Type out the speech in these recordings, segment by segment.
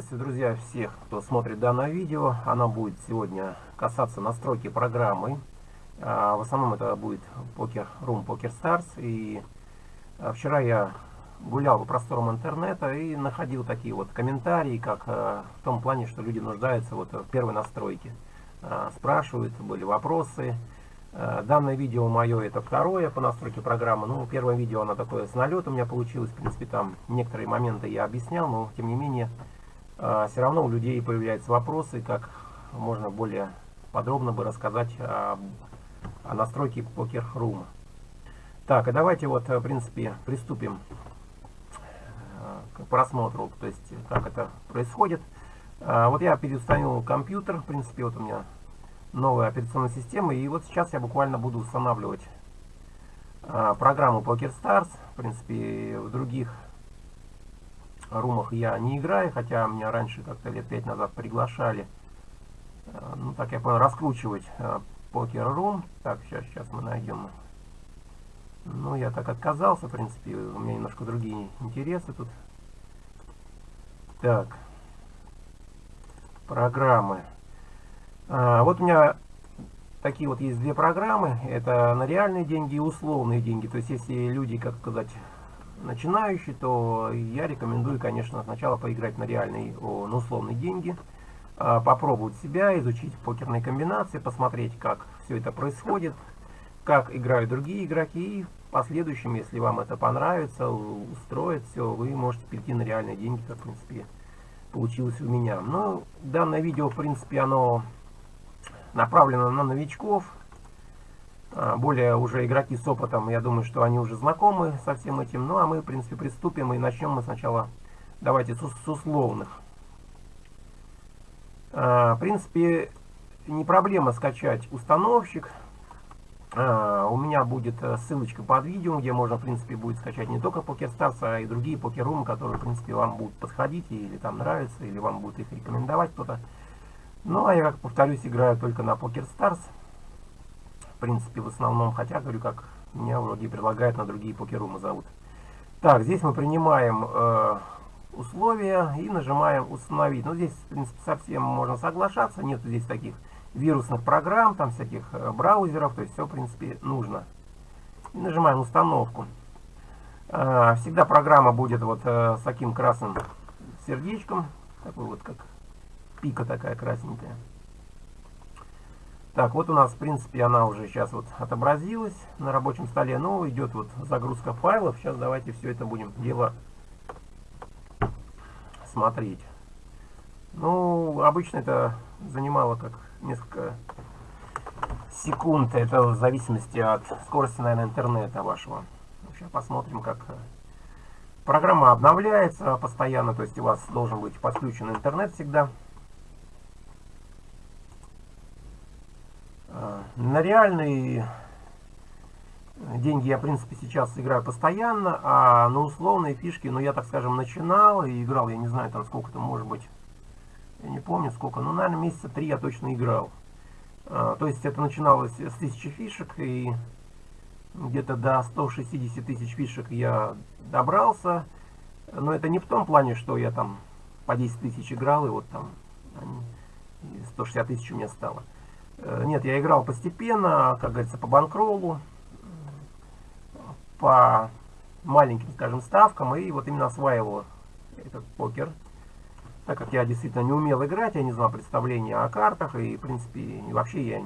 Приветствую, друзья, всех, кто смотрит данное видео. Оно будет сегодня касаться настройки программы. А, в основном это будет Poker Room Poker Stars. И а, вчера я гулял по просторам интернета и находил такие вот комментарии, как а, в том плане, что люди нуждаются вот в первой настройке. Спрашивают, были вопросы. Данное видео мое это второе по настройке программы. Ну, первое видео оно такое с налета у меня получилось. В принципе, там некоторые моменты я объяснял, но тем не менее все равно у людей появляются вопросы, как можно более подробно бы рассказать о, о настройке Poker Room. Так, и давайте вот, в принципе, приступим э, к просмотру, то есть как это происходит. А, вот я переустановил компьютер, в принципе, вот у меня новая операционная система, и вот сейчас я буквально буду устанавливать а, программу Poker Stars. В принципе, в других румах я не играю, хотя меня раньше как-то лет пять назад приглашали, э, ну так я понял, раскручивать покер рум. Так, сейчас, сейчас мы найдем. Ну, я так отказался, в принципе, у меня немножко другие интересы тут. Так, программы. А, вот у меня такие вот есть две программы. Это на реальные деньги и условные деньги. То есть, если люди, как сказать, начинающий, то я рекомендую, конечно, сначала поиграть на реальные, на условные деньги, а, попробовать себя, изучить покерные комбинации, посмотреть, как все это происходит, как играют другие игроки, и в последующем, если вам это понравится, устроит все, вы можете перейти на реальные деньги, как, в принципе, получилось у меня. Но данное видео, в принципе, оно направлено на новичков, более уже игроки с опытом, я думаю, что они уже знакомы со всем этим. Ну, а мы, в принципе, приступим и начнем мы сначала, давайте, с, с условных. А, в принципе, не проблема скачать установщик. А, у меня будет э, ссылочка под видео, где можно, в принципе, будет скачать не только PokerStars, а и другие покерумы, которые, в принципе, вам будут подходить, или там нравятся, или вам будет их рекомендовать кто-то. Ну, а я, как повторюсь, играю только на PokerStars принципе, в основном, хотя, говорю, как меня вроде предлагают на другие покерумы зовут. Так, здесь мы принимаем э, условия и нажимаем установить. Ну, здесь, в принципе, совсем можно соглашаться, нет здесь таких вирусных программ, там всяких э, браузеров, то есть все, в принципе, нужно. И нажимаем установку. Э, всегда программа будет вот э, с таким красным сердечком, такой вот, как пика такая красненькая. Так, вот у нас, в принципе, она уже сейчас вот отобразилась на рабочем столе. Но идет вот загрузка файлов. Сейчас давайте все это будем дело смотреть. Ну, обычно это занимало как несколько секунд. Это в зависимости от скорости, наверное, интернета вашего. Сейчас посмотрим, как программа обновляется постоянно. То есть у вас должен быть подключен интернет всегда. На реальные деньги я, в принципе, сейчас играю постоянно, а на условные фишки, ну, я, так скажем, начинал и играл, я не знаю, там сколько там может быть, я не помню сколько, но, наверное, месяца три я точно играл. А, то есть это начиналось с 1000 фишек, и где-то до 160 тысяч фишек я добрался. Но это не в том плане, что я там по 10 тысяч играл, и вот там 160 тысяч у меня стало. Э, нет, я играл постепенно, как говорится, по банкроллу, по маленьким, скажем, ставкам, и вот именно осваивал этот покер. Так как я действительно не умел играть, я не знал представления о картах, и, в принципе, вообще я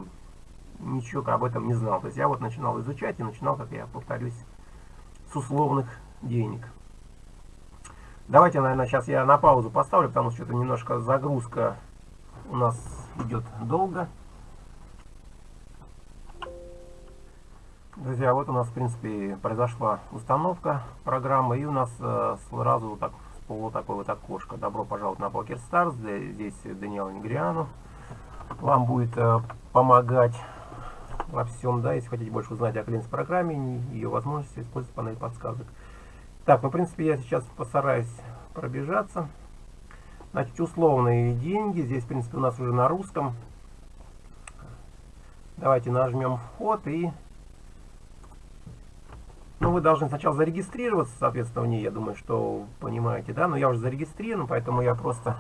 ничего об этом не знал. То есть я вот начинал изучать и начинал, как я повторюсь, с условных денег. Давайте, наверное, сейчас я на паузу поставлю, потому что что-то немножко загрузка у нас идет долго. Друзья, вот у нас, в принципе, произошла установка программы, и у нас э, сразу так всплыло такое вот окошко. Добро пожаловать на Poker Stars. Здесь Даниэл Негриану вам будет э, помогать во всем, да, если хотите больше узнать о клиенс-программе, ее возможности использовать панель подсказок. Так, ну, в принципе, я сейчас постараюсь пробежаться. Значит, условные деньги. Здесь, в принципе, у нас уже на русском. Давайте нажмем вход и ну, вы должны сначала зарегистрироваться, соответственно, в ней, я думаю, что понимаете, да, но я уже зарегистрирован, поэтому я просто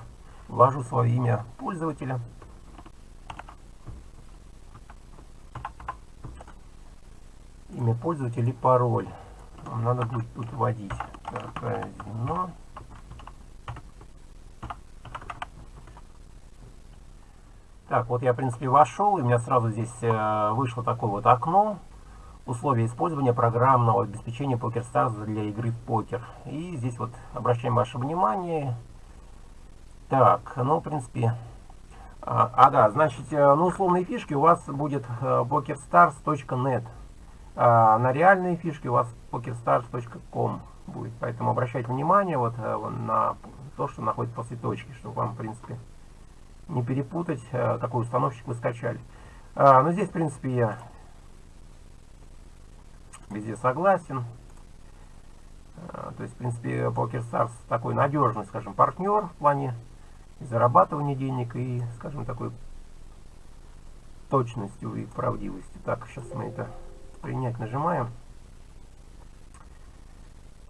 ввожу свое имя пользователя. Имя пользователя и пароль. Вам надо будет тут вводить. Так, казино. Так, вот я, в принципе, вошел, и у меня сразу здесь э, вышло такое вот окно. Условия использования программного обеспечения PokerStars для игры в покер. И здесь вот обращаем ваше внимание. Так, ну, в принципе... А, ага, значит, э, ну, условные фишки у вас будет э, pokerstars.net. А на реальные фишки у вас pokerstars.com будет. Поэтому обращайте внимание вот на то, что находится после точки, чтобы вам, в принципе, не перепутать, э, какой установщик вы скачали. А, ну, здесь, в принципе, я везде согласен. А, то есть, в принципе, PokerStars такой надежный, скажем, партнер в плане зарабатывания денег и, скажем, такой точностью и правдивостью. Так, сейчас мы это принять нажимаем.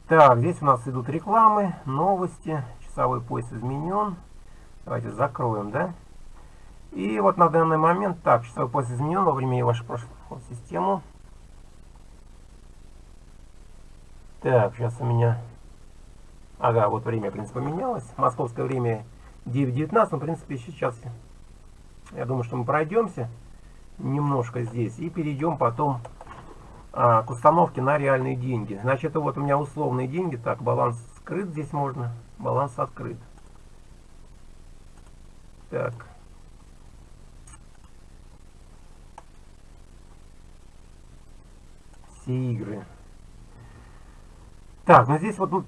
Так, здесь у нас идут рекламы, новости, часовой пояс изменен. Давайте закроем, да? И вот на данный момент, так, часовой пояс изменен во время вашей прошлой систему. Так, сейчас у меня... Ага, вот время, в принципе, поменялось. Московское время 9.19, но, в принципе, сейчас я думаю, что мы пройдемся немножко здесь и перейдем потом а, к установке на реальные деньги. Значит, вот у меня условные деньги. Так, баланс скрыт здесь можно, баланс открыт. Так. Все игры. Так, ну здесь вот ну,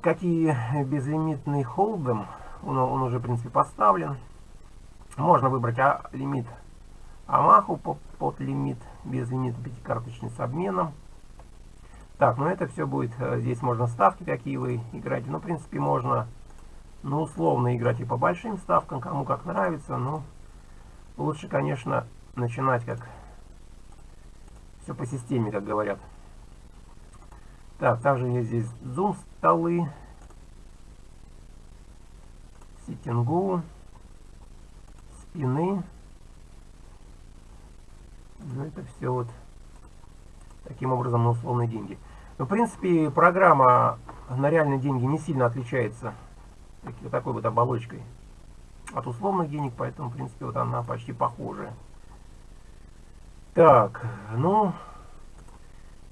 какие безлимитный холдом, он, он уже в принципе поставлен. Можно выбрать а, лимит Амаху под, под лимит, без лимита пятикарточный с обменом. Так, ну это все будет, э, здесь можно ставки какие вы играете, ну в принципе можно ну, условно играть и по большим ставкам, кому как нравится. Но лучше, конечно, начинать как все по системе, как говорят. Так, также есть здесь зум столы, ситингу, спины. Ну, это все вот таким образом на условные деньги. Но, в принципе, программа на реальные деньги не сильно отличается вот такой вот оболочкой от условных денег, поэтому, в принципе, вот она почти похожая. Так, ну,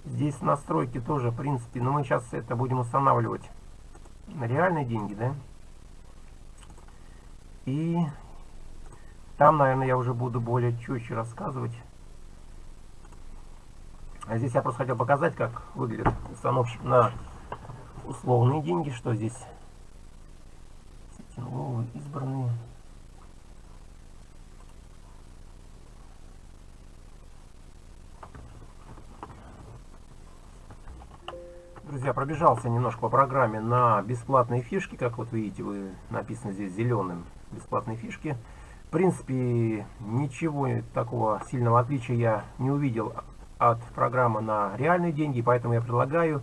здесь настройки тоже, в принципе, но мы сейчас это будем устанавливать на реальные деньги, да? И там, наверное, я уже буду более четче рассказывать. А здесь я просто хотел показать, как выглядит установщик на условные деньги, что здесь новые избранные. Друзья, пробежался немножко по программе на бесплатные фишки. Как вот видите, вы написано здесь зеленым бесплатные фишки. В принципе, ничего такого сильного отличия я не увидел от программы на реальные деньги, поэтому я предлагаю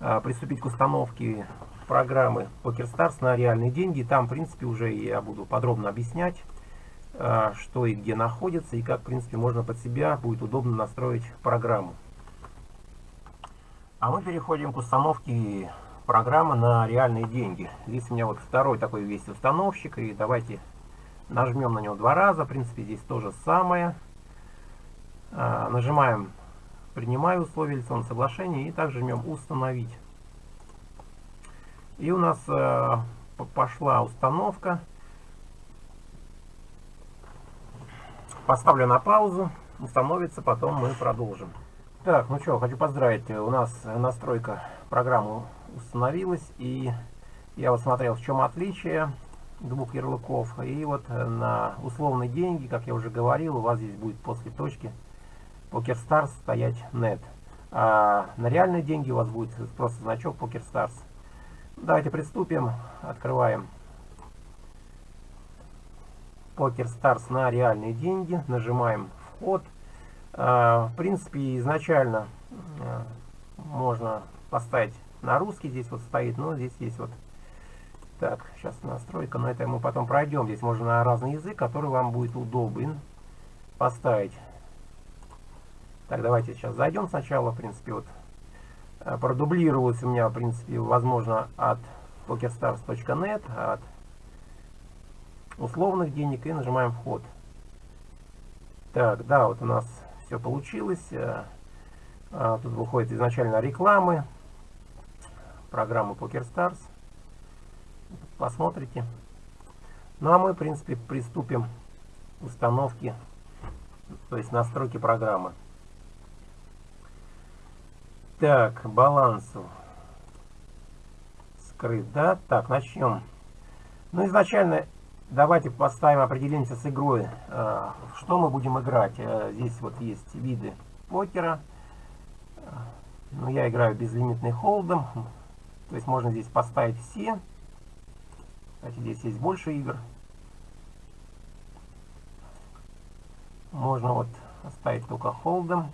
а, приступить к установке программы PokerStars на реальные деньги. Там, в принципе, уже я буду подробно объяснять, а, что и где находится, и как, в принципе, можно под себя будет удобно настроить программу. А мы переходим к установке программы на реальные деньги. Здесь у меня вот второй такой весь установщик, и давайте нажмем на него два раза. В принципе, здесь то же самое. А, нажимаем «Принимаю условия лицензионного соглашения» и также жмем «Установить». И у нас э, пошла установка. Поставлю на паузу. Установится, потом мы продолжим. Так, ну что, хочу поздравить. У нас настройка программы установилась. И я вот смотрел, в чем отличие двух ярлыков. И вот на условные деньги, как я уже говорил, у вас здесь будет после точки PokerStars стоять net. А на реальные деньги у вас будет просто значок PokerStars. Давайте приступим. Открываем Poker Stars на реальные деньги. Нажимаем вход. А, в принципе, изначально а, можно поставить на русский. Здесь вот стоит, но здесь есть вот Так, сейчас настройка, но это мы потом пройдем. Здесь можно на разный язык, который вам будет удобен поставить. Так, давайте сейчас зайдем сначала, в принципе, вот э, продублировалось у меня, в принципе, возможно, от pokerstars.net, от условных денег, и нажимаем вход. Так, да, вот у нас все получилось. Э, а, тут выходит изначально рекламы, программы PokerStars посмотрите. Ну а мы, в принципе, приступим к установке, то есть настройки программы. Так, балансу скрыт, да? Так, начнем. Ну, изначально давайте поставим, определимся с игрой, э, что мы будем играть. Э, здесь вот есть виды покера. Ну, я играю безлимитный холдом, то есть можно здесь поставить все. Кстати, здесь есть больше игр. Можно вот оставить только холдом.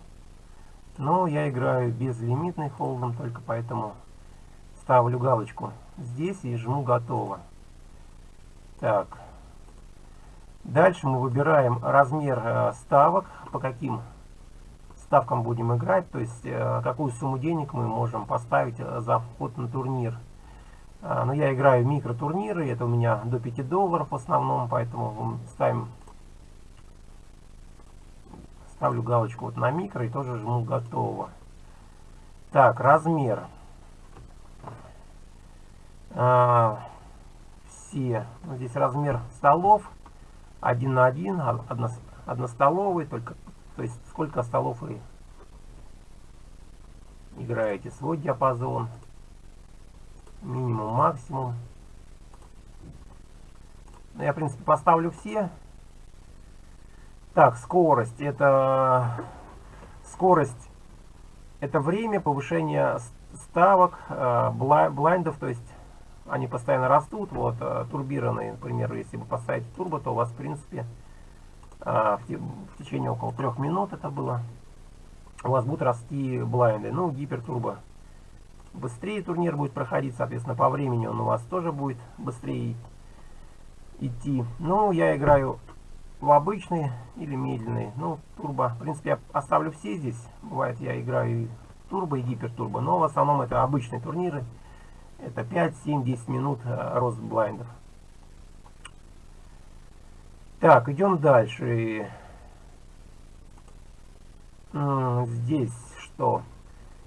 Но я играю безлимитный холдом, только поэтому ставлю галочку здесь и жму готово. Так. Дальше мы выбираем размер э, ставок, по каким ставкам будем играть, то есть э, какую сумму денег мы можем поставить э, за вход на турнир. Но я играю в микротурниры, это у меня до 5 долларов в основном, поэтому ставим, ставлю галочку вот на микро и тоже жму готово. Так, размер. Все. Ну, здесь размер столов 1 на 1, одно, одностоловый, только, то есть сколько столов вы играете, свой диапазон минимум, максимум. Ну, я, в принципе, поставлю все. Так, скорость. Это скорость. Это время повышения ставок, э, блайндов, то есть они постоянно растут. Вот э, турбированные, например, если вы поставите турбо, то у вас, в принципе, э, в течение около трех минут это было, у вас будут расти блайнды. Ну, гипертурбо быстрее турнир будет проходить, соответственно, по времени он у вас тоже будет быстрее идти. Ну, я играю в обычный или медленный. Ну, турбо. В принципе, я оставлю все здесь. Бывает, я играю и турбо, и гипертурбо. Но в основном это обычные турниры. Это 5, 7, 10 минут э, рост блайндов. Так, идем дальше. Здесь что?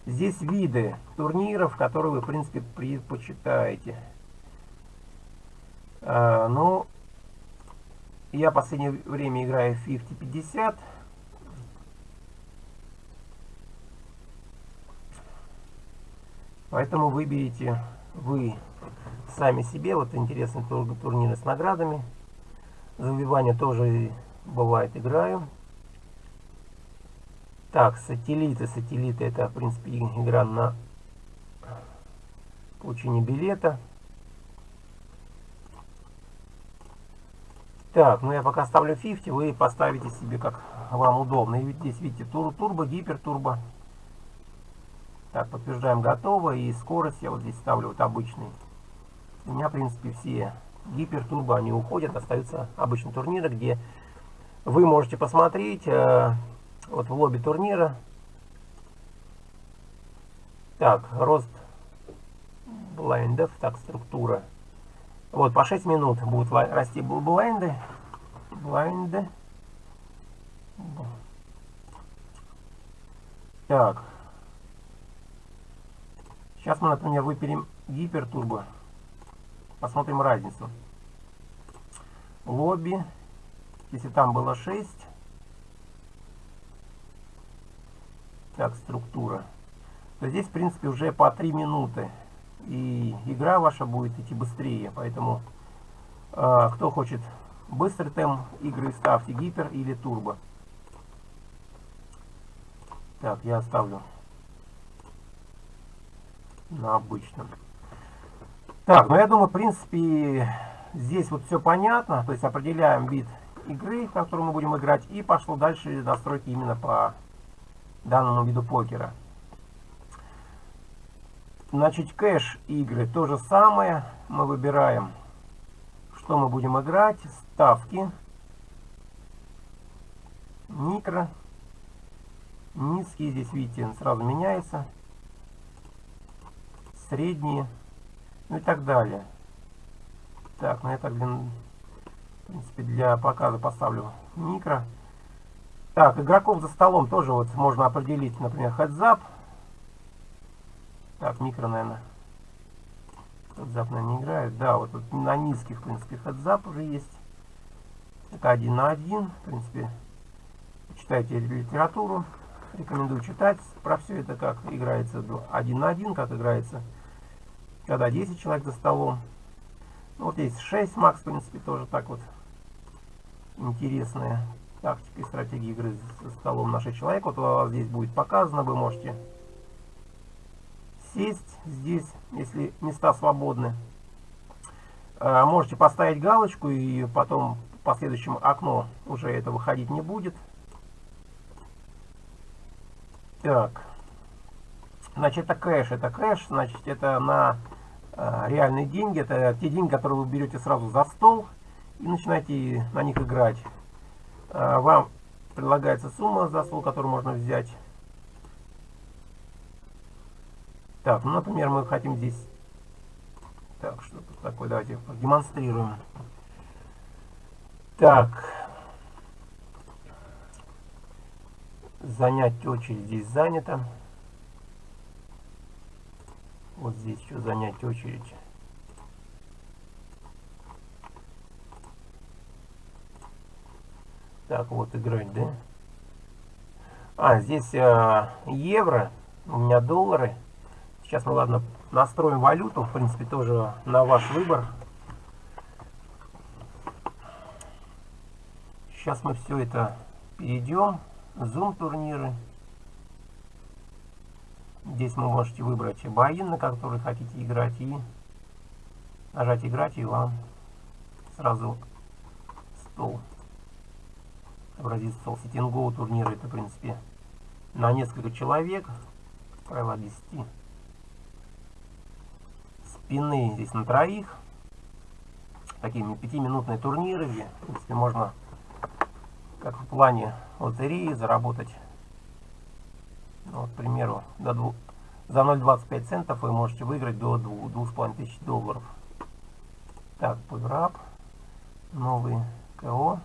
Здесь виды турниров, которые вы, в принципе, предпочитаете. А, ну, я в последнее время играю в 50-50. Поэтому выберите вы сами себе. Вот интересный тур турниры с наградами. За выбивание тоже бывает играю. Так, сателлиты. Сателлиты это, в принципе, игра на получение билета. Так, ну я пока ставлю 50, вы поставите себе как вам удобно. И здесь видите тур, турбо, гипертурбо. Так, подтверждаем готово. И скорость я вот здесь ставлю вот обычный. У меня, в принципе, все гипертурбо, они уходят. Остаются обычные турниры, где вы можете посмотреть э, вот в лобби турнира. Так, рост блайндов. Так, структура. Вот, по 6 минут будут расти блайнды. Блайнды. Так. Сейчас мы, например, выпилим гипертурбо. Посмотрим разницу. Лобби. Если там было 6, Так, структура. То здесь, в принципе, уже по 3 минуты. И игра ваша будет идти быстрее. Поэтому, э, кто хочет быстрый темп игры, ставьте гипер или турбо. Так, я оставлю на обычном. Так, ну я думаю, в принципе, здесь вот все понятно. То есть определяем вид игры, в которую мы будем играть. И пошло дальше настройки именно по данному виду покера. Значит, кэш игры то же самое. Мы выбираем, что мы будем играть. Ставки. Микро. Низкие здесь, видите, сразу меняется. Средние. Ну и так далее. Так, на это, блин, в принципе, для показа поставлю микро. Так, игроков за столом тоже вот можно определить, например, хедзап. Так, микро, наверное. Хедзап, наверное, не играет. Да, вот тут на низких, в принципе, хедзап уже есть. Это один на один. В принципе, читайте литературу. Рекомендую читать про все это, как играется один на один, как играется, когда 10 человек за столом. Ну, вот есть 6 макс, в принципе, тоже так вот интересная тактика и стратегия игры за столом нашей человек. Вот у вас здесь будет показано, вы можете сесть здесь, если места свободны. А, можете поставить галочку и потом в последующем окно уже это выходить не будет. Так. Значит, это кэш. Это кэш, значит, это на реальные деньги. Это те деньги, которые вы берете сразу за стол и начинаете на них играть. Э, вам предлагается сумма за стол, которую можно взять. Так, ну, например, мы хотим здесь... Так, что тут такое? Давайте демонстрируем. Так. Занять очередь здесь занято. Вот здесь еще занять очередь. Так, вот играть, да? А, здесь э, евро, у меня доллары. Сейчас мы, ладно, настроим валюту. В принципе, тоже на ваш выбор. Сейчас мы все это перейдем. Zoom турниры. Здесь вы можете выбрать бои, на которые хотите играть. И нажать играть, и вам сразу стол. Отобразится стол. Ситинго турниры. Это, в принципе, на несколько человек. Правило 10 спины здесь на троих. Такие пятиминутные турниры, где, в принципе, можно, как в плане лотереи, заработать, вот, к примеру, до 2, за 0,25 центов вы можете выиграть до 2500 долларов. Так, пограб, новый КО.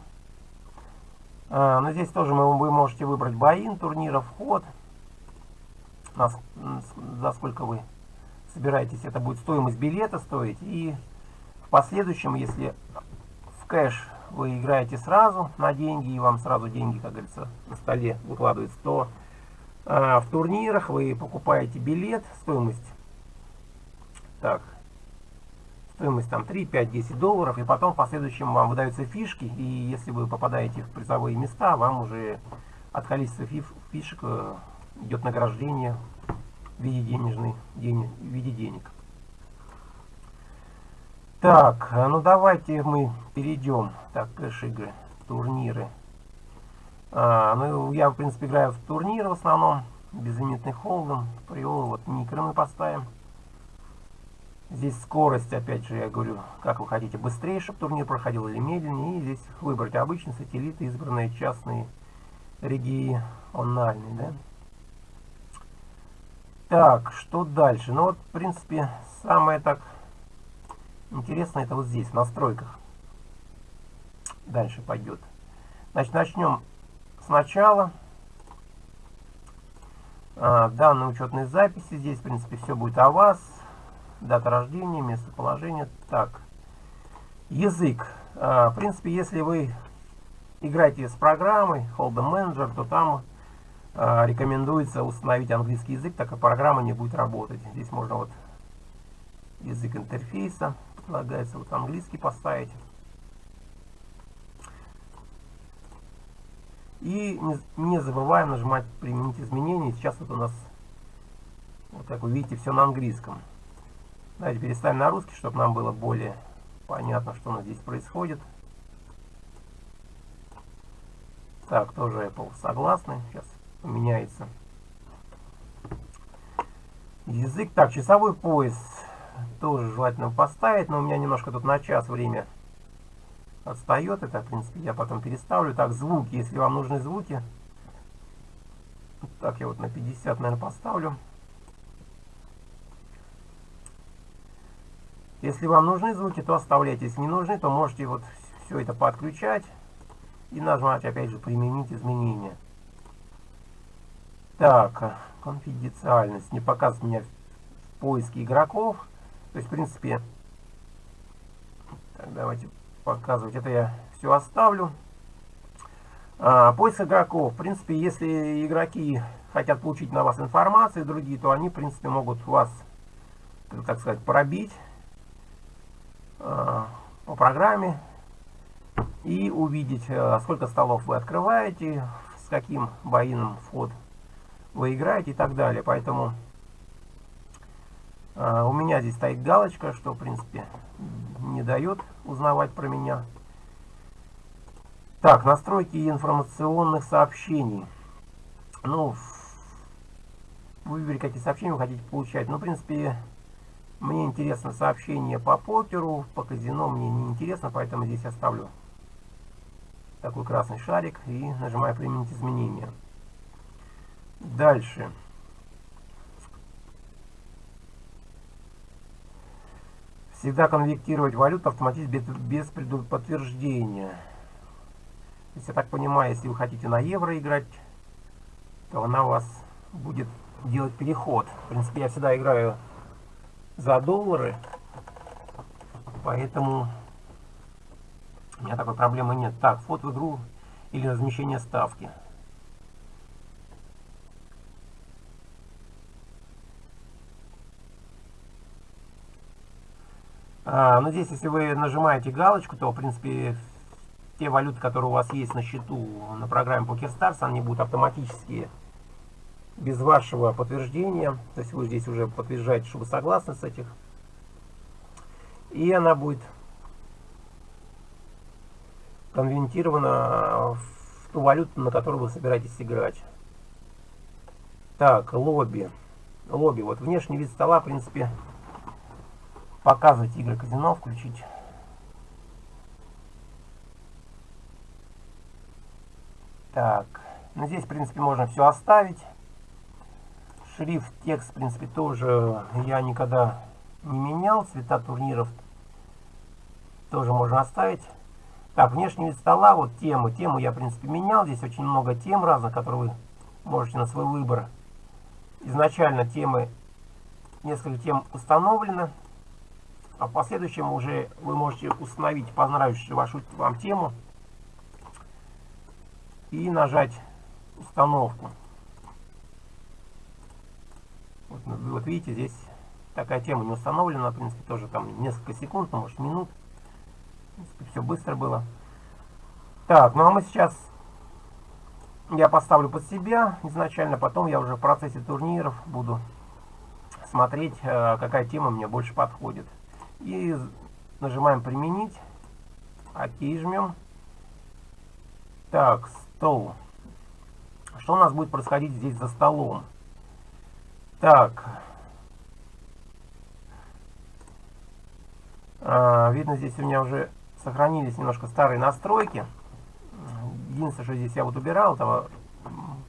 А, но здесь тоже мы, вы можете выбрать боин турнира, вход, на, за сколько вы собираетесь, это будет стоимость билета стоить. И в последующем, если в кэш вы играете сразу на деньги, и вам сразу деньги, как говорится, на столе выкладываются, то э, в турнирах вы покупаете билет, стоимость, так, стоимость там 3, 5, 10 долларов, и потом в последующем вам выдаются фишки, и если вы попадаете в призовые места, вам уже от количества фишек э, идет награждение в виде денежной, денег, в виде денег. Так, а ну давайте мы перейдем. Так, кэш-игры, турниры. А, ну, я, в принципе, играю в турниры в основном. Безлимитный холдом, приолы, вот микро мы поставим. Здесь скорость, опять же, я говорю, как вы хотите, быстрее, чтобы турнир проходил или медленнее. И здесь выбрать обычный сателлит, избранные частные региональные, да. Так, что дальше? Ну вот, в принципе, самое так интересное это вот здесь, в настройках. Дальше пойдет. Значит, начнем сначала. А, данные учетные записи. Здесь, в принципе, все будет о вас. Дата рождения, местоположение. Так, язык. А, в принципе, если вы играете с программой Hold'em Manager, то там а, рекомендуется установить английский язык, так как программа не будет работать. Здесь можно вот язык интерфейса, предлагается вот английский поставить. И не, забываем нажимать применить изменения. Сейчас вот у нас, вот как вы видите, все на английском. Давайте переставим на русский, чтобы нам было более понятно, что у нас здесь происходит. Так, тоже Apple согласны. Сейчас меняется. Язык. Так, часовой пояс тоже желательно поставить, но у меня немножко тут на час время отстает. Это, в принципе, я потом переставлю. Так, звуки, если вам нужны звуки. Так, я вот на 50, наверное, поставлю. Если вам нужны звуки, то оставляйте. Если не нужны, то можете вот все это подключать и нажимать, опять же, применить изменения. Так, конфиденциальность. Не показывает меня в поиске игроков. То есть, в принципе, так, давайте показывать. Это я все оставлю. А, поиск игроков. В принципе, если игроки хотят получить на вас информацию, другие, то они, в принципе, могут вас, так сказать, пробить а, по программе и увидеть, а, сколько столов вы открываете, с каким боином вход вы играете и так далее. Поэтому у меня здесь стоит галочка, что, в принципе, не дает узнавать про меня. Так, настройки информационных сообщений. Ну, выбери, какие сообщения вы хотите получать. Ну, в принципе, мне интересно сообщение по покеру, по казино мне не интересно, поэтому здесь оставлю такой красный шарик и нажимаю «Применить изменения». Дальше. Всегда конвертировать валюту автоматически без, без. То есть, я так понимаю, если вы хотите на евро играть, то она у вас будет делать переход. В принципе, я всегда играю за доллары, поэтому у меня такой проблемы нет. Так, вход в игру или размещение ставки. А, ну здесь, если вы нажимаете галочку, то, в принципе, те валюты, которые у вас есть на счету на программе PokerStars, они будут автоматически без вашего подтверждения. То есть вы здесь уже подтверждаете, что вы согласны с этих. И она будет конвертирована в ту валюту, на которую вы собираетесь играть. Так, лобби. Лобби. Вот внешний вид стола, в принципе, показывать игры казино, включить Так, ну здесь, в принципе, можно все оставить. Шрифт, текст, в принципе, тоже я никогда не менял. Цвета турниров тоже можно оставить. Так, внешний вид стола, вот тему. Тему я, в принципе, менял. Здесь очень много тем разных, которые вы можете на свой выбор. Изначально темы, несколько тем установлено. А в последующем уже вы можете установить понравившуюся вашу вам тему и нажать установку. Вот, ну, вот видите, здесь такая тема не установлена, в принципе, тоже там несколько секунд, ну, может минут. Принципе, все быстро было. Так, ну а мы сейчас я поставлю под себя изначально, потом я уже в процессе турниров буду смотреть, э, какая тема мне больше подходит. И нажимаем применить, ОК жмем. Так, стол. Что у нас будет происходить здесь за столом? Так. А, видно, здесь у меня уже сохранились немножко старые настройки. Единственное, что здесь я вот убирал, это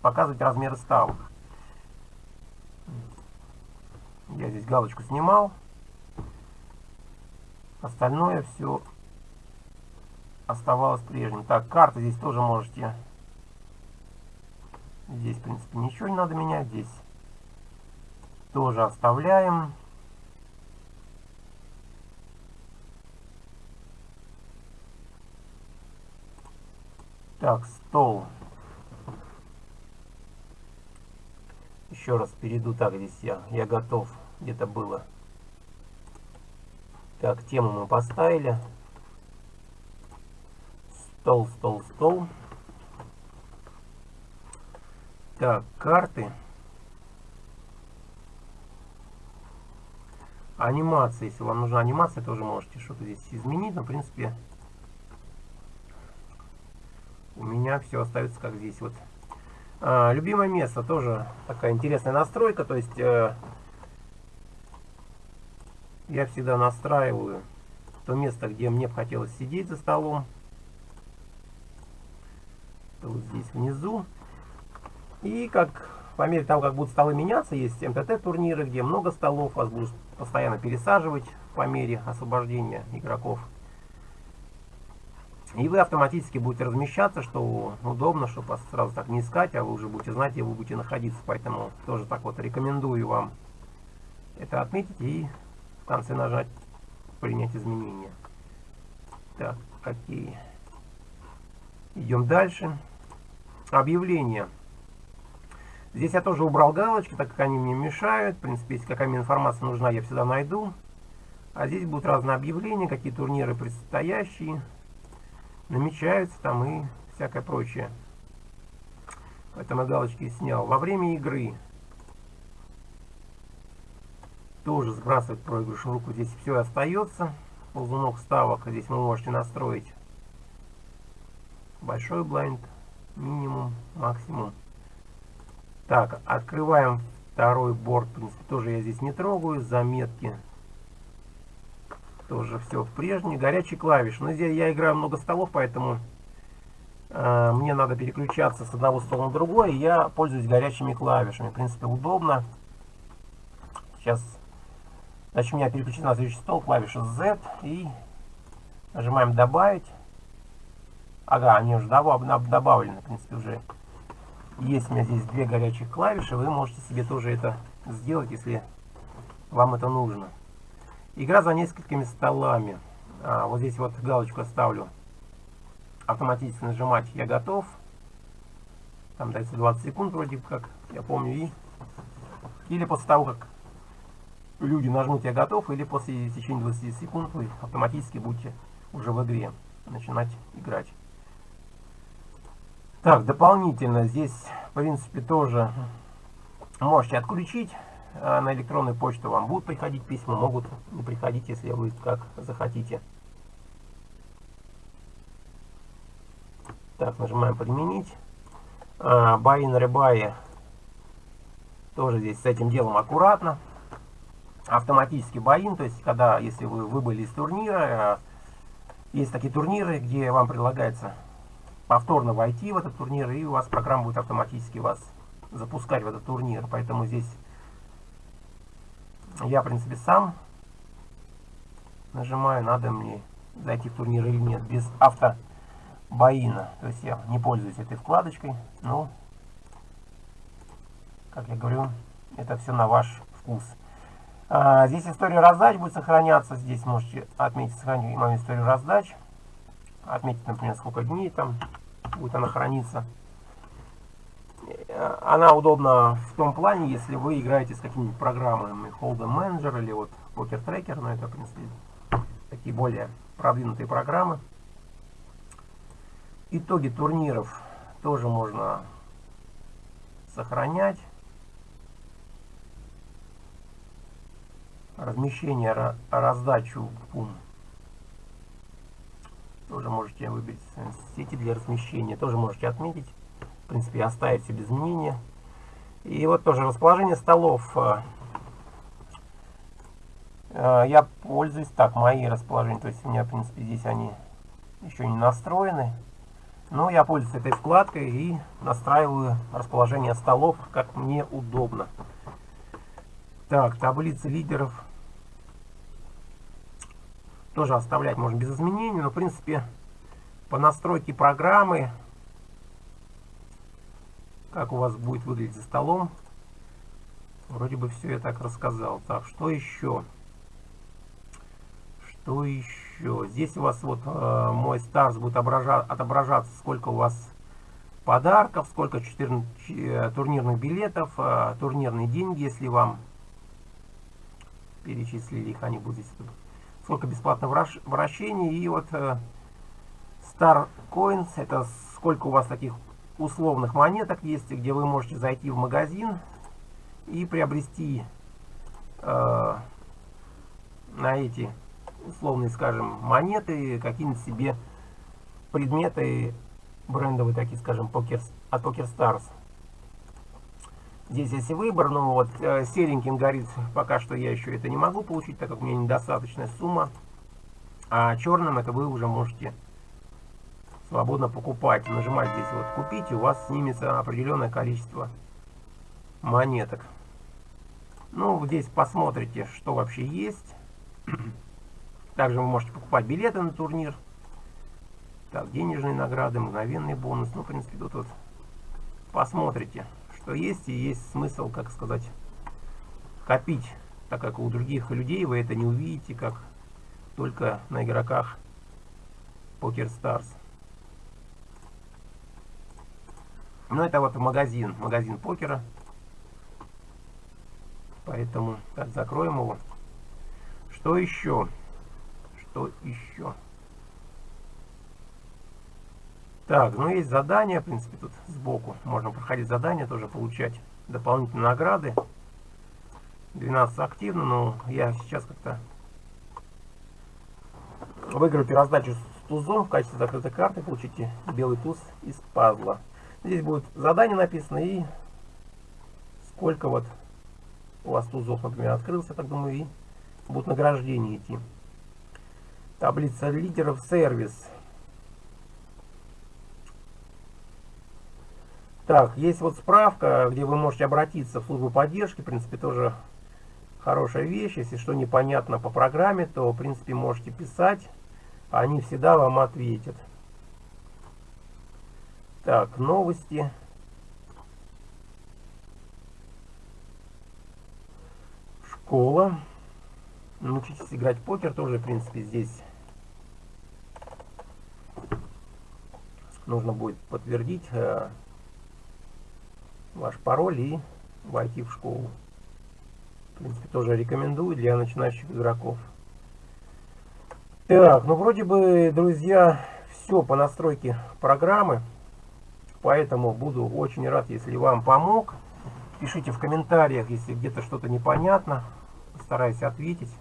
показывать размеры ставок. Я здесь галочку снимал. Остальное все оставалось прежним. Так, карты здесь тоже можете Здесь, в принципе, ничего не надо менять. Здесь тоже оставляем. Так, стол. Еще раз перейду. Так, здесь я, я готов. Где-то было. Так, тему мы поставили. Стол, стол, стол. Так, карты. Анимация, если вам нужна анимация, тоже можете что-то здесь изменить. Но, в принципе, у меня все остается как здесь. Вот. А, любимое место тоже такая интересная настройка. То есть, э, я всегда настраиваю то место, где мне бы хотелось сидеть за столом. То вот здесь внизу. И как по мере того, как будут столы меняться, есть МТТ турниры, где много столов, вас будут постоянно пересаживать по мере освобождения игроков. И вы автоматически будете размещаться, что удобно, чтобы вас сразу так не искать, а вы уже будете знать, где вы будете находиться. Поэтому тоже так вот рекомендую вам это отметить и в конце нажать принять изменения. Так, окей. Идем дальше. Объявления. Здесь я тоже убрал галочки, так как они мне мешают. В принципе, если какая-то информация нужна, я всегда найду. А здесь будут разные объявления, какие турниры предстоящие. Намечаются там и всякое прочее. Поэтому галочки снял. Во время игры тоже сбрасывать проигрыш руку. Здесь все остается. Ползунок ставок здесь вы можете настроить большой блайнд, минимум, максимум. Так, открываем второй борт. В принципе, тоже я здесь не трогаю. Заметки. Тоже все в прежней. Горячий клавиш. Но здесь я играю много столов, поэтому э, мне надо переключаться с одного стола на другой. Я пользуюсь горячими клавишами. В принципе, удобно. Сейчас Значит, у меня переключен на следующий стол, клавиша Z, и нажимаем «Добавить». Ага, они уже добавлены, в принципе, уже есть у меня здесь две горячих клавиши, вы можете себе тоже это сделать, если вам это нужно. Игра за несколькими столами. А, вот здесь вот галочку оставлю. Автоматически нажимать «Я готов». Там дается 20 секунд вроде как, я помню. И... Или после того, как люди нажмут «Я готов», или после течения 20 секунд вы автоматически будете уже в игре начинать играть. Так, дополнительно здесь, в принципе, тоже можете отключить. А, на электронную почту вам будут приходить письма, могут не приходить, если вы как захотите. Так, нажимаем «Применить». Buy in Rebuy тоже здесь с этим делом аккуратно автоматически боин, то есть когда, если вы выбыли из турнира, э, есть такие турниры, где вам предлагается повторно войти в этот турнир, и у вас программа будет автоматически вас запускать в этот турнир. Поэтому здесь я, в принципе, сам нажимаю, надо мне зайти в турнир или нет, без автобоина. То есть я не пользуюсь этой вкладочкой, но, как я говорю, это все на ваш вкус. А, здесь история раздач будет сохраняться. Здесь можете отметить сохранить мою историю раздач. Отметить, например, сколько дней там будет она храниться. Э, она удобна в том плане, если вы играете с какими-нибудь программами Hold'em Manager или вот Poker Tracker, но это, в принципе, такие более продвинутые программы. Итоги турниров тоже можно сохранять. Размещение, раздачу пум. Тоже можете выбрать сети для размещения. Тоже можете отметить. В принципе, оставить все без изменения. И вот тоже расположение столов. Э, э, я пользуюсь так, мои расположения. То есть у меня, в принципе, здесь они еще не настроены. Но я пользуюсь этой вкладкой и настраиваю расположение столов, как мне удобно. Так, таблицы лидеров тоже оставлять можно без изменений, но в принципе по настройке программы, как у вас будет выглядеть за столом, вроде бы все я так рассказал. Так, что еще? Что еще? Здесь у вас вот э, мой старс будет отображаться, сколько у вас подарков, сколько 14 э, турнирных билетов, э, турнирные деньги, если вам перечислили их, они будут здесь сколько бесплатного вращения. И вот э, Star Coins, это сколько у вас таких условных монеток есть, где вы можете зайти в магазин и приобрести э, на эти условные, скажем, монеты какие-нибудь себе предметы брендовые, такие, скажем, покер, от Poker Stars. Здесь есть выбор, но вот э, сереньким горит, пока что я еще это не могу получить, так как у меня недостаточная сумма. А черным это вы уже можете свободно покупать. Нажимать здесь вот купить, и у вас снимется определенное количество монеток. Ну, здесь посмотрите, что вообще есть. Также вы можете покупать билеты на турнир. Так, денежные награды, мгновенный бонус. Ну, в принципе, тут вот посмотрите, что есть. И есть смысл, как сказать, копить. Так как у других людей вы это не увидите, как только на игроках Poker Stars. Ну, это вот магазин, магазин покера. Поэтому, так, закроем его. Что еще? Что еще? Так, ну есть задания, в принципе, тут сбоку. Можно проходить задания, тоже получать дополнительные награды. 12 активно, но я сейчас как-то выиграю перераздачу с тузом в качестве закрытой карты. Получите белый туз из пазла. Здесь будет задание написано и сколько вот у вас тузов, например, открылся, так думаю, и будут награждения идти. Таблица лидеров сервис. Так, есть вот справка, где вы можете обратиться в службу поддержки. В принципе, тоже хорошая вещь. Если что непонятно по программе, то, в принципе, можете писать. Они всегда вам ответят. Так, новости. Школа. Научитесь играть в покер тоже, в принципе, здесь нужно будет подтвердить э, ваш пароль и войти в школу. В принципе, тоже рекомендую для начинающих игроков. Так, ну вроде бы, друзья, все по настройке программы. Поэтому буду очень рад, если вам помог. Пишите в комментариях, если где-то что-то непонятно. Постараюсь ответить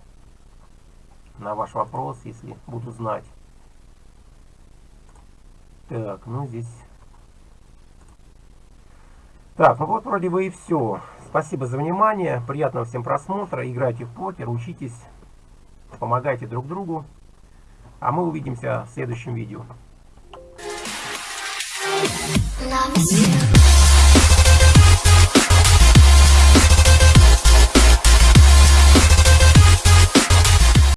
на ваш вопрос, если буду знать. Так, ну здесь... Так, ну вот вроде бы и все. Спасибо за внимание, приятного всем просмотра, играйте в покер, учитесь, помогайте друг другу. А мы увидимся в следующем видео. Love you.